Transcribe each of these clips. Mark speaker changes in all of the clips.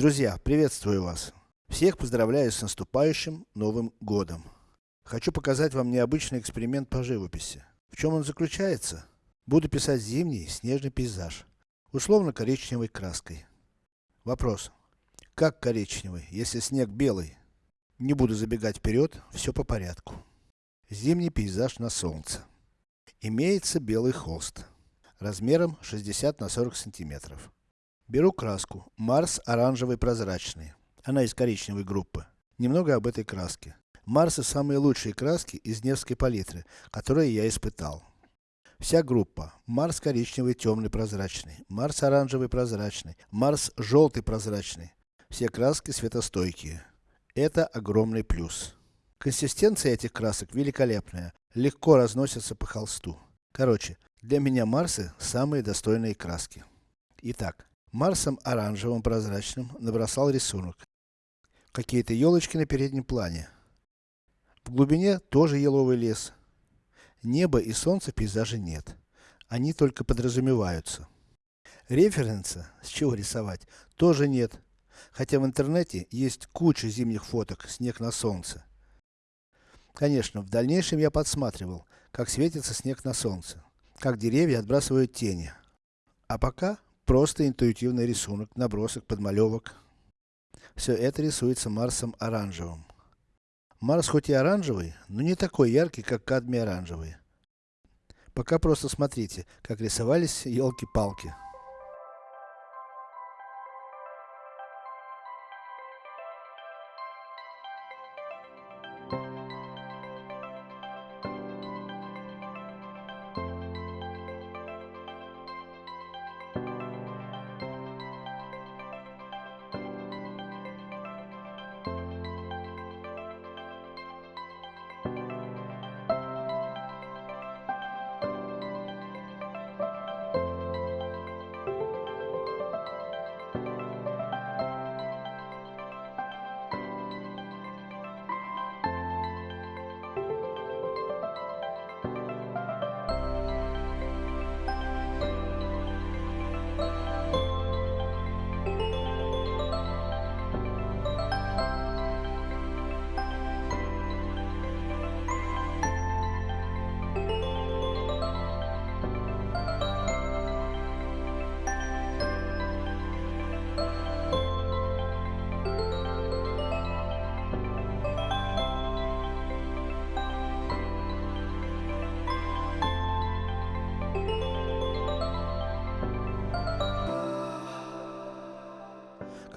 Speaker 1: Друзья, приветствую вас! Всех поздравляю с наступающим Новым Годом! Хочу показать вам необычный эксперимент по живописи. В чем он заключается? Буду писать зимний снежный пейзаж, условно коричневой краской. Вопрос. Как коричневый, если снег белый? Не буду забегать вперед, все по порядку. Зимний пейзаж на солнце. Имеется белый холст, размером 60 на 40 сантиметров. Беру краску, Марс оранжевый прозрачный. Она из коричневой группы. Немного об этой краске. Марсы самые лучшие краски из Невской палитры, которые я испытал. Вся группа. Марс коричневый темный прозрачный, Марс оранжевый прозрачный, Марс желтый прозрачный. Все краски светостойкие. Это огромный плюс. Консистенция этих красок великолепная, легко разносятся по холсту. Короче, для меня Марсы самые достойные краски. Итак, Марсом оранжевым прозрачным набросал рисунок. Какие-то елочки на переднем плане. В глубине тоже еловый лес. Неба и солнца в пейзаже нет. Они только подразумеваются. Референса, с чего рисовать, тоже нет. Хотя в интернете есть куча зимних фоток, снег на солнце. Конечно, в дальнейшем я подсматривал, как светится снег на солнце, как деревья отбрасывают тени. А пока Просто интуитивный рисунок, набросок, подмалевок. Все это рисуется Марсом оранжевым. Марс хоть и оранжевый, но не такой яркий, как кадмий оранжевый. Пока просто смотрите, как рисовались елки-палки.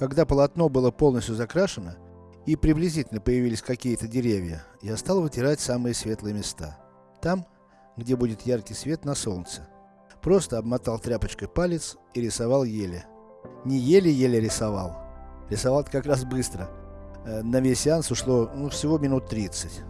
Speaker 1: Когда полотно было полностью закрашено, и приблизительно появились какие-то деревья, я стал вытирать самые светлые места. Там, где будет яркий свет на солнце. Просто обмотал тряпочкой палец и рисовал еле. Не еле-еле рисовал. Рисовал как раз быстро. Э, на весь сеанс ушло, ну, всего минут 30.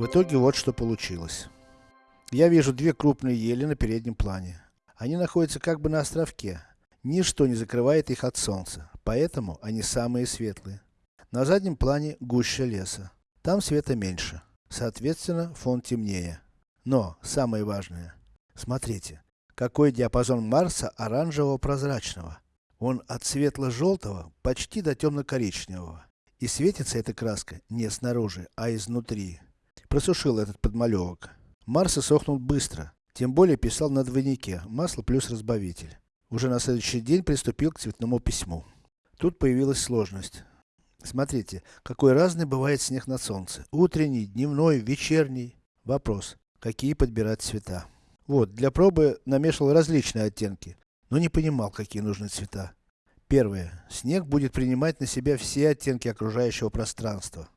Speaker 1: В итоге вот что получилось. Я вижу две крупные ели на переднем плане. Они находятся как бы на островке. Ничто не закрывает их от солнца, поэтому они самые светлые. На заднем плане гуща леса. Там света меньше. Соответственно, фон темнее. Но, самое важное. Смотрите, какой диапазон Марса оранжевого прозрачного. Он от светло-желтого почти до темно-коричневого. И светится эта краска не снаружи, а изнутри. Просушил этот подмалевок. Марс сохнул быстро. Тем более писал на двойнике, масло плюс разбавитель. Уже на следующий день приступил к цветному письму. Тут появилась сложность. Смотрите, какой разный бывает снег на солнце. Утренний, дневной, вечерний. Вопрос, какие подбирать цвета? Вот, для пробы намешал различные оттенки, но не понимал, какие нужны цвета. Первое. Снег будет принимать на себя все оттенки окружающего пространства.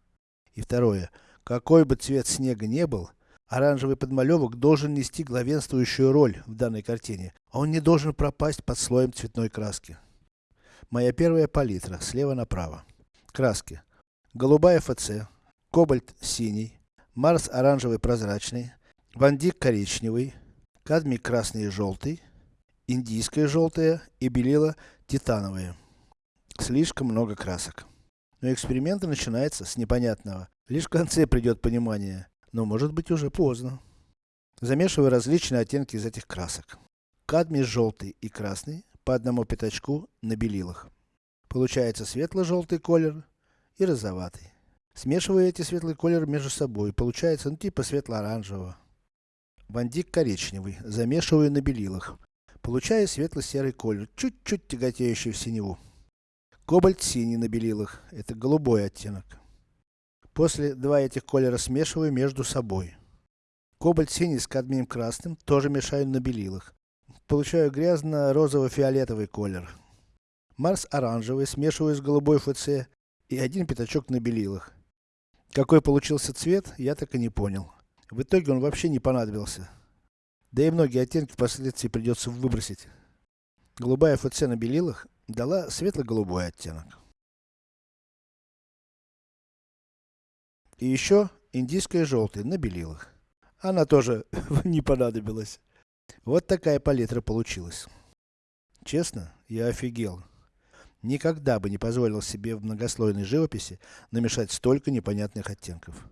Speaker 1: И второе. Какой бы цвет снега не был, оранжевый подмалевок должен нести главенствующую роль в данной картине. Он не должен пропасть под слоем цветной краски. Моя первая палитра, слева направо. Краски. Голубая ФЦ, кобальт синий, Марс оранжевый прозрачный, Вандик коричневый, кадмий красный и желтый, индийское желтое и белила титановое. Слишком много красок. Но эксперимент начинается с непонятного. Лишь в конце придет понимание, но может быть уже поздно. Замешиваю различные оттенки из этих красок. Кадмий желтый и красный по одному пятачку на белилах. Получается светло-желтый колер и розоватый. Смешиваю эти светлый колер между собой, получается ну типа светло-оранжевого. Вандик коричневый, замешиваю на белилах. Получаю светло-серый колер, чуть-чуть тяготеющий в синеву. Кобальт синий на белилах, это голубой оттенок. После два этих колера смешиваю между собой. Кобальт синий с кадмием красным тоже мешаю на белилах. Получаю грязно-розово-фиолетовый колер. Марс оранжевый смешиваю с голубой ФЦ и один пятачок на белилах. Какой получился цвет, я так и не понял. В итоге он вообще не понадобился. Да и многие оттенки впоследствии придется выбросить. Голубая ФЦ на белилах дала светло-голубой оттенок. И еще индийская желтая на белилах. Она тоже не понадобилась. Вот такая палитра получилась. Честно, я офигел. Никогда бы не позволил себе в многослойной живописи намешать столько непонятных оттенков.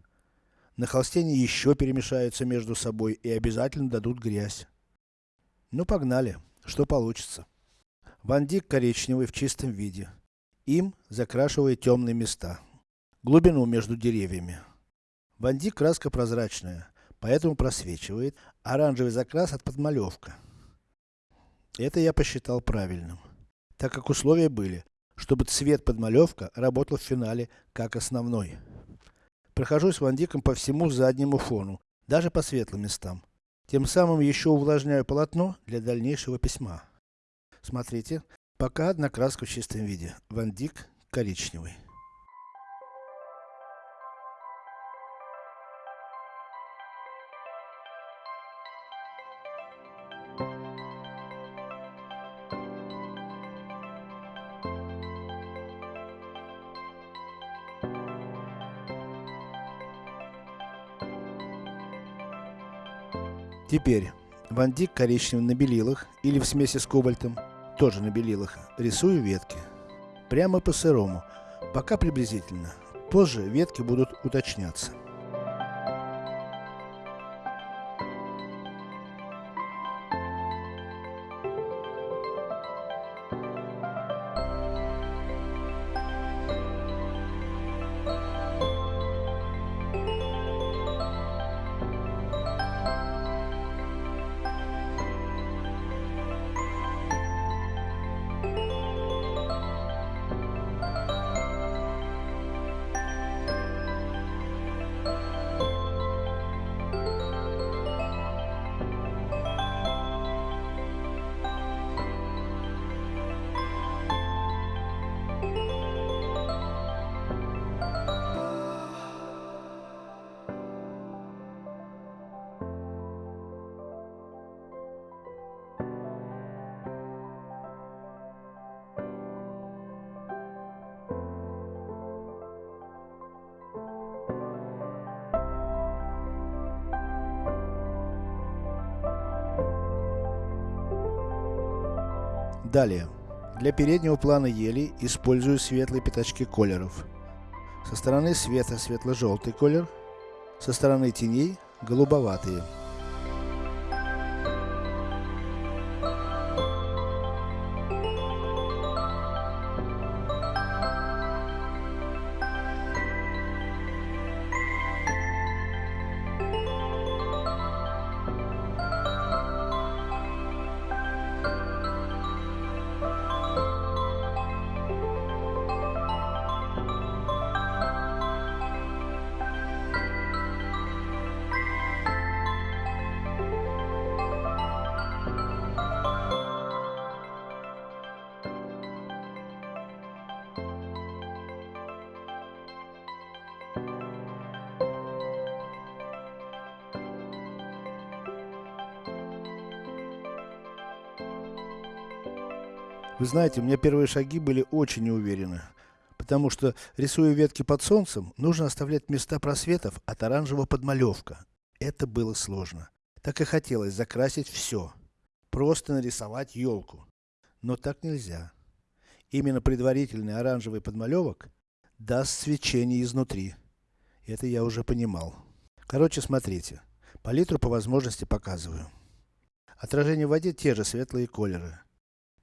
Speaker 1: На холсте они еще перемешаются между собой и обязательно дадут грязь. Ну погнали, что получится. Вандик коричневый в чистом виде. Им закрашивает темные места. Глубину между деревьями. Вандик краска прозрачная, поэтому просвечивает. Оранжевый закрас от подмалевка. Это я посчитал правильным. Так как условия были, чтобы цвет подмалевка работал в финале как основной. Прохожусь вандиком по всему заднему фону, даже по светлым местам. Тем самым еще увлажняю полотно для дальнейшего письма. Смотрите, пока одна краска в чистом виде. Вандик коричневый. Теперь, вандик коричневый на белилах или в смеси с кобальтом тоже на белилах, рисую ветки. Прямо по сырому, пока приблизительно. Позже ветки будут уточняться. Далее. Для переднего плана ели использую светлые пятачки колеров. Со стороны света светло-желтый колер, со стороны теней голубоватые. Вы знаете, у меня первые шаги были очень неуверенны. Потому что, рисуя ветки под солнцем, нужно оставлять места просветов от оранжевого подмалевка. Это было сложно. Так и хотелось закрасить все. Просто нарисовать елку. Но так нельзя. Именно предварительный оранжевый подмалевок даст свечение изнутри. Это я уже понимал. Короче, смотрите. Палитру по возможности показываю. Отражение в воде те же светлые колеры.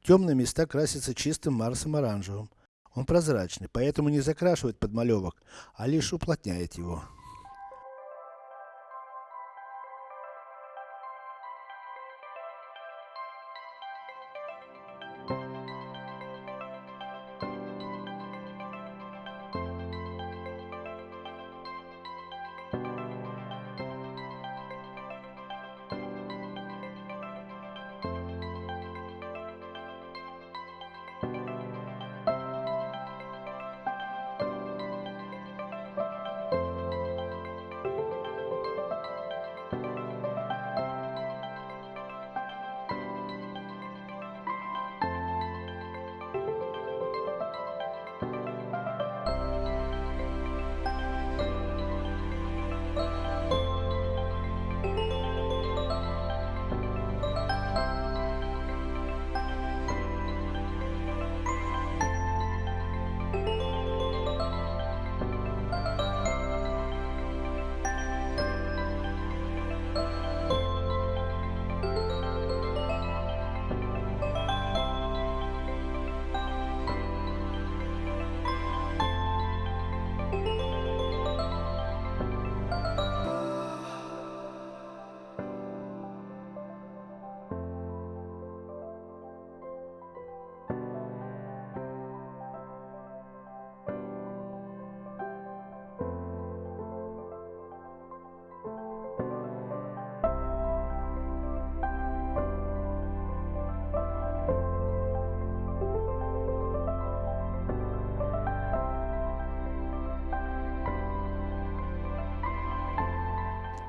Speaker 1: Темные места красятся чистым Марсом оранжевым. Он прозрачный, поэтому не закрашивает подмалевок, а лишь уплотняет его.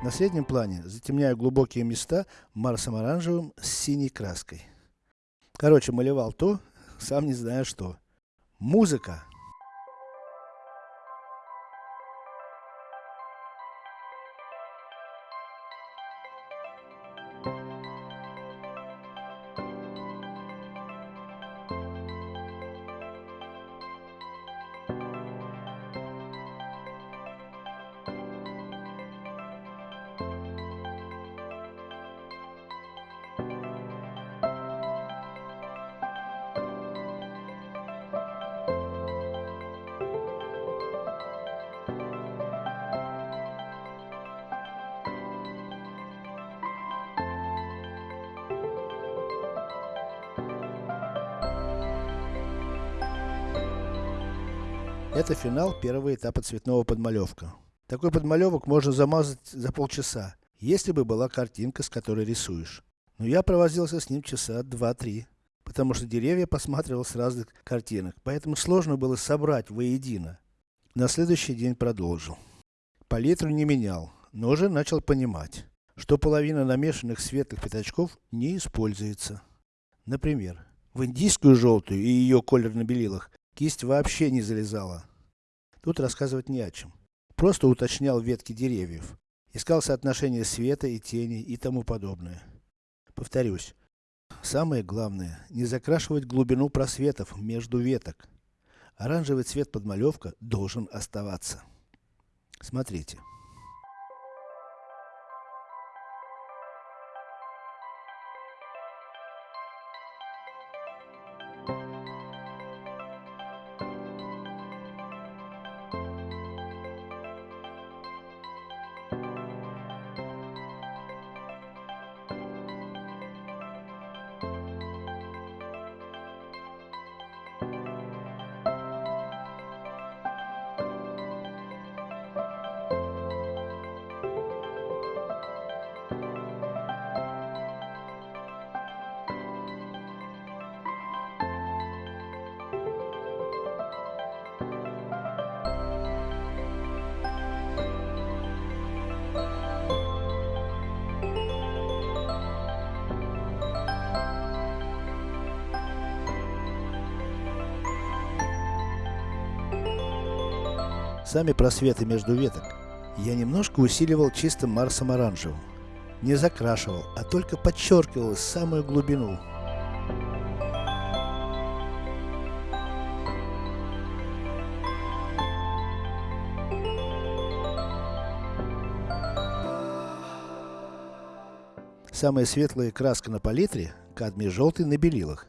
Speaker 1: На среднем плане затемняю глубокие места Марсом оранжевым с синей краской. Короче, малевал то, сам не знаю что. Музыка! Это финал первого этапа цветного подмалевка. Такой подмалевок можно замазать за полчаса, если бы была картинка, с которой рисуешь. Но я провозился с ним часа два-три, потому что деревья посматривал с разных картинок, поэтому сложно было собрать воедино. На следующий день продолжил. Палитру не менял, но уже начал понимать, что половина намешанных светлых пятачков не используется. Например, в индийскую желтую и ее колер на белилах кисть вообще не залезала. Тут рассказывать не о чем. Просто уточнял ветки деревьев. Искал соотношение света и тени и тому подобное. Повторюсь. Самое главное, не закрашивать глубину просветов между веток. Оранжевый цвет подмалевка должен оставаться. Смотрите. Сами просветы между веток, я немножко усиливал чистым Марсом оранжевым. Не закрашивал, а только подчеркивал самую глубину. Самая светлая краска на палитре – кадмий желтый на белилах.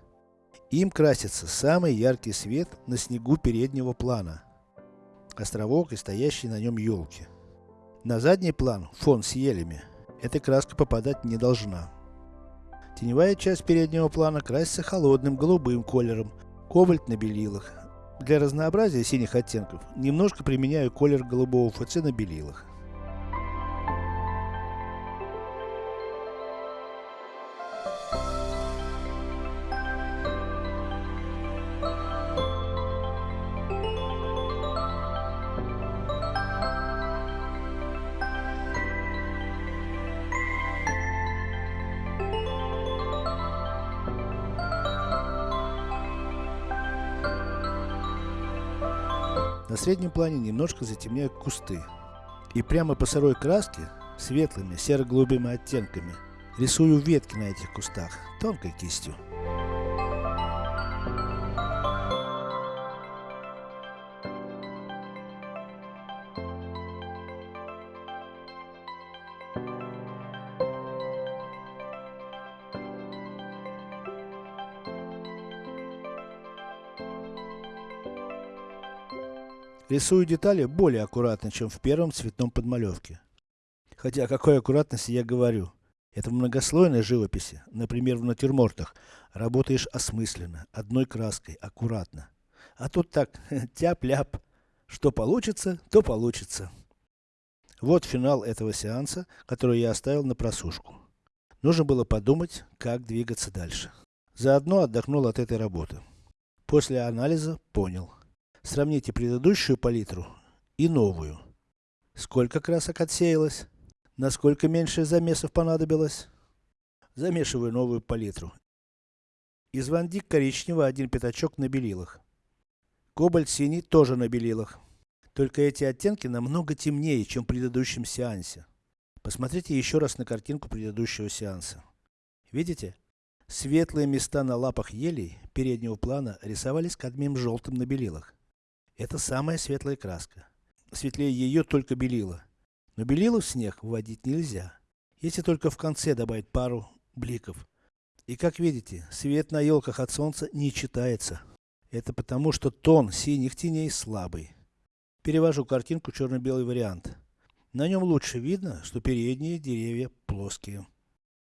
Speaker 1: Им красится самый яркий свет на снегу переднего плана. Островок и стоящие на нем елки. На задний план, фон с елями, эта краска попадать не должна. Теневая часть переднего плана красится холодным голубым колером, кобальт на белилах. Для разнообразия синих оттенков, немножко применяю колер голубого ФЦ на белилах. Среднем плане немножко затемняю кусты. И прямо по сырой краске, светлыми серо-голубыми оттенками, рисую ветки на этих кустах, тонкой кистью. Рисую детали более аккуратно, чем в первом цветном подмалевке. Хотя о какой аккуратности я говорю. Это в многослойной живописи, например в натюрмортах, работаешь осмысленно, одной краской, аккуратно. А тут так, тяп-ляп. Что получится, то получится. Вот финал этого сеанса, который я оставил на просушку. Нужно было подумать, как двигаться дальше. Заодно отдохнул от этой работы. После анализа понял. Сравните предыдущую палитру и новую. Сколько красок отсеялось? Насколько меньше замесов понадобилось? Замешиваю новую палитру. Из вандик коричневого один пятачок на белилах. Кобальт синий тоже на белилах. Только эти оттенки намного темнее, чем в предыдущем сеансе. Посмотрите еще раз на картинку предыдущего сеанса. Видите? Светлые места на лапах елей переднего плана рисовались кадмием желтым на белилах. Это самая светлая краска. Светлее ее только белила. Но белила в снег вводить нельзя. Если только в конце добавить пару бликов. И как видите, свет на елках от солнца не читается. Это потому, что тон синих теней слабый. Перевожу картинку черно-белый вариант. На нем лучше видно, что передние деревья плоские.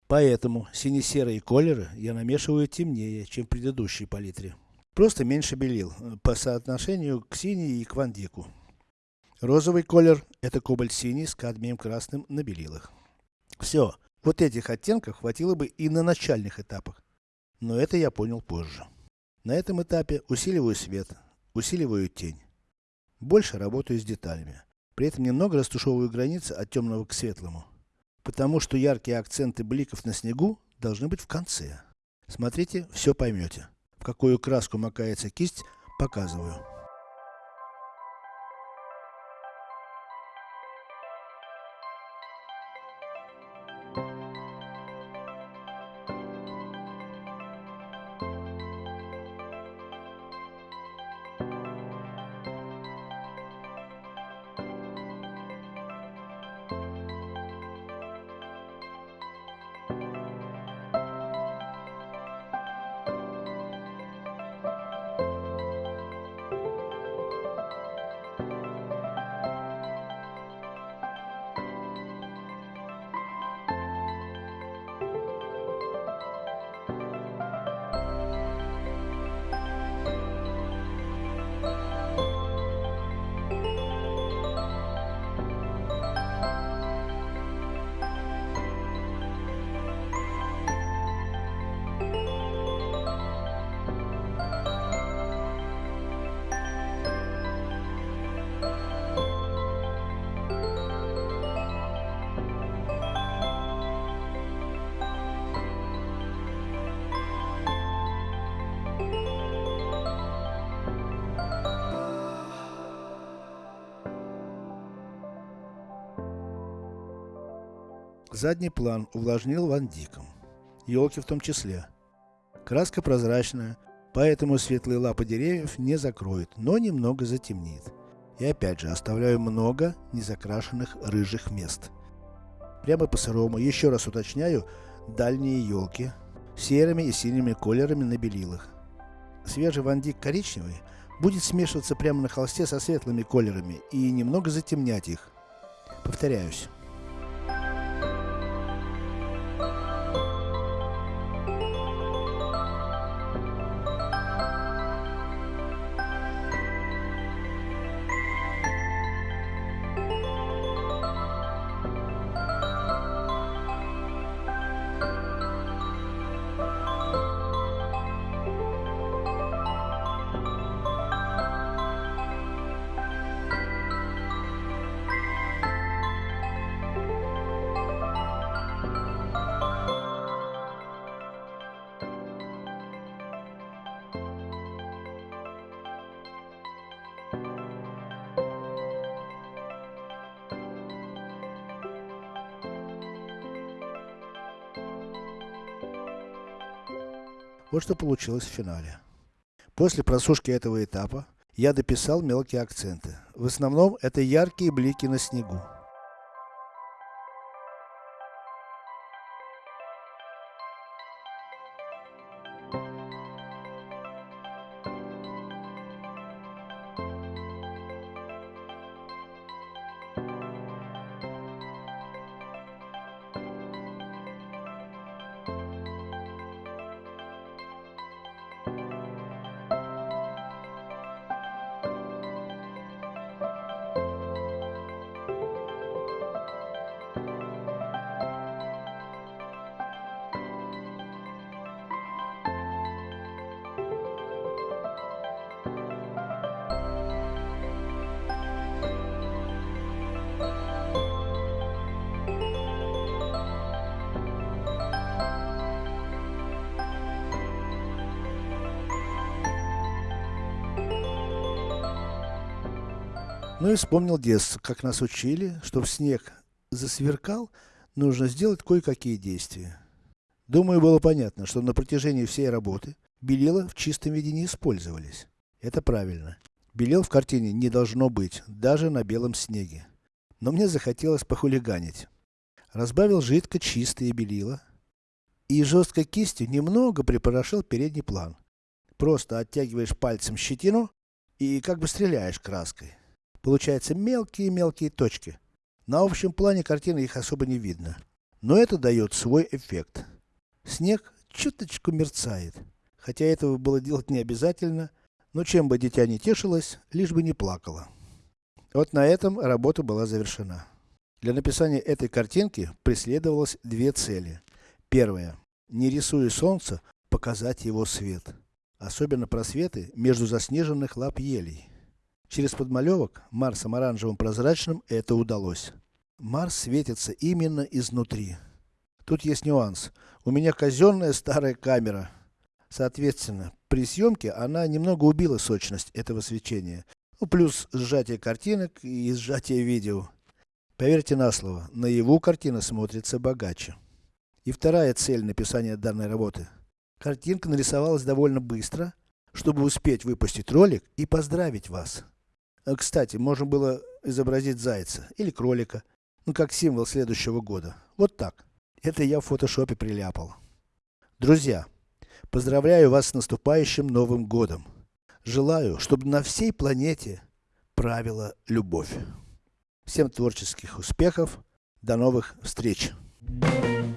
Speaker 1: Поэтому сине-серые колеры я намешиваю темнее, чем в предыдущей палитре. Просто меньше белил, э, по соотношению к синей и к вандику. Розовый колер – это кобальт синий с кадмием красным на белилах. Все, вот этих оттенков хватило бы и на начальных этапах. Но это я понял позже. На этом этапе усиливаю свет, усиливаю тень. Больше работаю с деталями. При этом немного растушевываю границы от темного к светлому. Потому что яркие акценты бликов на снегу должны быть в конце. Смотрите, все поймете какую краску макается кисть, показываю. Задний план увлажнил Ван Диком. Елки в том числе. Краска прозрачная, поэтому светлые лапы деревьев не закроют, но немного затемнит. И опять же, оставляю много незакрашенных рыжих мест. Прямо по сырому, еще раз уточняю, дальние елки, серыми и синими колерами на белилах. Свежий вандик коричневый будет смешиваться прямо на холсте со светлыми колерами и немного затемнять их. Повторяюсь. Вот что получилось в финале. После просушки этого этапа, я дописал мелкие акценты. В основном это яркие блики на снегу. Ну и вспомнил детство, как нас учили, чтобы снег засверкал, нужно сделать кое-какие действия. Думаю, было понятно, что на протяжении всей работы белила в чистом виде не использовались. Это правильно. Белил в картине не должно быть, даже на белом снеге. Но мне захотелось похулиганить. Разбавил жидко чистые белила и жесткой кистью немного припорошил передний план. Просто оттягиваешь пальцем щетину и как бы стреляешь краской. Получаются мелкие-мелкие точки. На общем плане картины их особо не видно. Но это дает свой эффект. Снег чуточку мерцает. Хотя этого было делать не обязательно, но чем бы дитя не тешилось, лишь бы не плакало. Вот на этом работа была завершена. Для написания этой картинки преследовалось две цели. Первая. Не рисуя солнце, показать его свет. Особенно просветы между заснеженных лап елей. Через подмалевок Марсом оранжевым прозрачным это удалось. Марс светится именно изнутри. Тут есть нюанс. У меня казенная старая камера. Соответственно, при съемке она немного убила сочность этого свечения. Ну, плюс сжатие картинок и сжатие видео. Поверьте на слово, наяву картина смотрится богаче. И вторая цель написания данной работы. Картинка нарисовалась довольно быстро, чтобы успеть выпустить ролик и поздравить вас. Э, кстати, можно было изобразить зайца или кролика, ну как символ следующего года. Вот так. Это я в фотошопе приляпал. Друзья, поздравляю вас с наступающим Новым Годом. Желаю, чтобы на всей планете правила любовь. Всем творческих успехов. До новых встреч. Thank you.